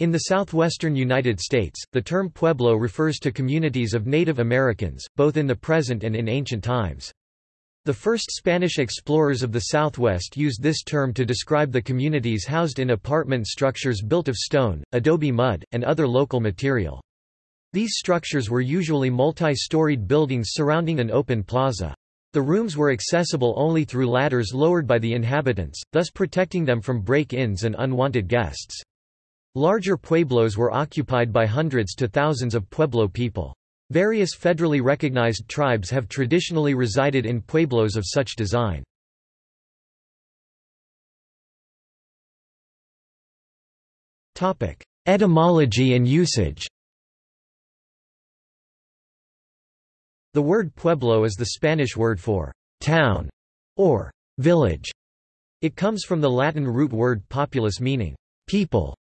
In the southwestern United States, the term pueblo refers to communities of Native Americans, both in the present and in ancient times. The first Spanish explorers of the Southwest used this term to describe the communities housed in apartment structures built of stone, adobe mud, and other local material. These structures were usually multi-storied buildings surrounding an open plaza. The rooms were accessible only through ladders lowered by the inhabitants, thus protecting them from break-ins and unwanted guests. Larger pueblos were occupied by hundreds to thousands of Pueblo people. Various federally recognized tribes have traditionally resided in pueblos of such design. Etymology and usage The word pueblo is the Spanish word for town or village. It comes from the Latin root word populus meaning people.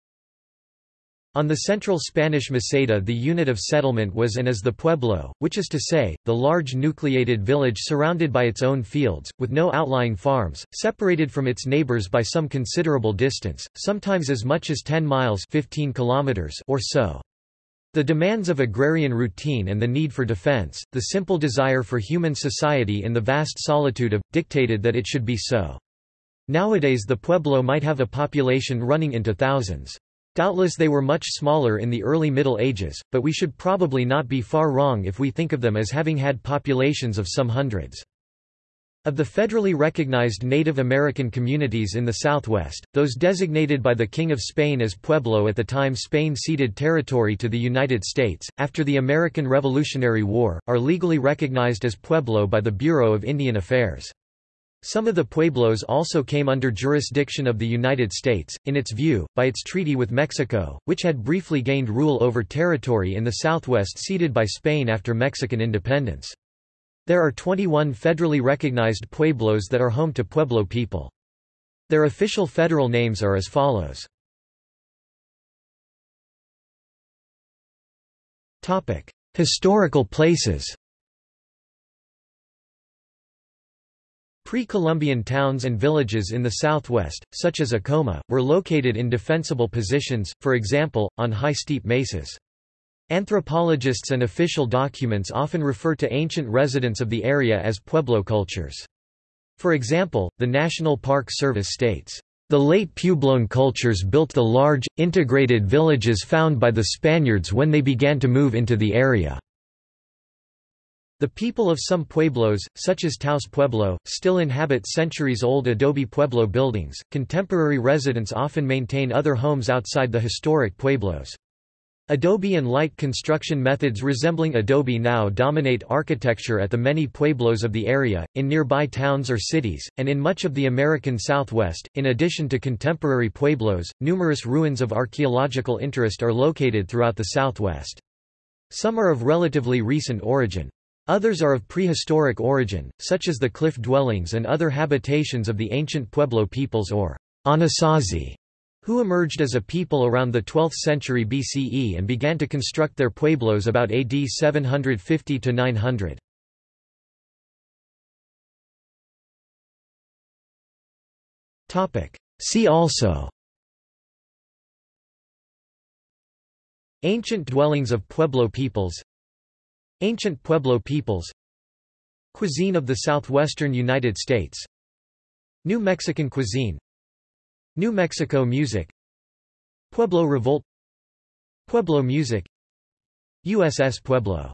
On the central Spanish Meseta the unit of settlement was and is the pueblo, which is to say, the large nucleated village surrounded by its own fields, with no outlying farms, separated from its neighbors by some considerable distance, sometimes as much as 10 miles 15 kilometers or so. The demands of agrarian routine and the need for defense, the simple desire for human society in the vast solitude of, dictated that it should be so. Nowadays the pueblo might have a population running into thousands. Doubtless they were much smaller in the early Middle Ages, but we should probably not be far wrong if we think of them as having had populations of some hundreds. Of the federally recognized Native American communities in the Southwest, those designated by the King of Spain as Pueblo at the time Spain ceded territory to the United States, after the American Revolutionary War, are legally recognized as Pueblo by the Bureau of Indian Affairs. Some of the pueblos also came under jurisdiction of the United States, in its view, by its treaty with Mexico, which had briefly gained rule over territory in the southwest ceded by Spain after Mexican independence. There are 21 federally recognized pueblos that are home to Pueblo people. Their official federal names are as follows. Historical places Pre-Columbian towns and villages in the southwest, such as Acoma, were located in defensible positions, for example, on high steep mesas. Anthropologists and official documents often refer to ancient residents of the area as Pueblo cultures. For example, the National Park Service states, "...the late Puebloan cultures built the large, integrated villages found by the Spaniards when they began to move into the area." The people of some pueblos, such as Taos Pueblo, still inhabit centuries-old adobe pueblo buildings. Contemporary residents often maintain other homes outside the historic pueblos. Adobe and light construction methods resembling adobe now dominate architecture at the many pueblos of the area, in nearby towns or cities, and in much of the American Southwest. In addition to contemporary pueblos, numerous ruins of archaeological interest are located throughout the Southwest. Some are of relatively recent origin. Others are of prehistoric origin, such as the cliff dwellings and other habitations of the ancient Pueblo peoples or Anasazi, who emerged as a people around the 12th century BCE and began to construct their pueblos about AD 750 to 900. See also Ancient dwellings of Pueblo peoples Ancient Pueblo peoples. Cuisine of the southwestern United States. New Mexican cuisine. New Mexico music. Pueblo Revolt. Pueblo music. USS Pueblo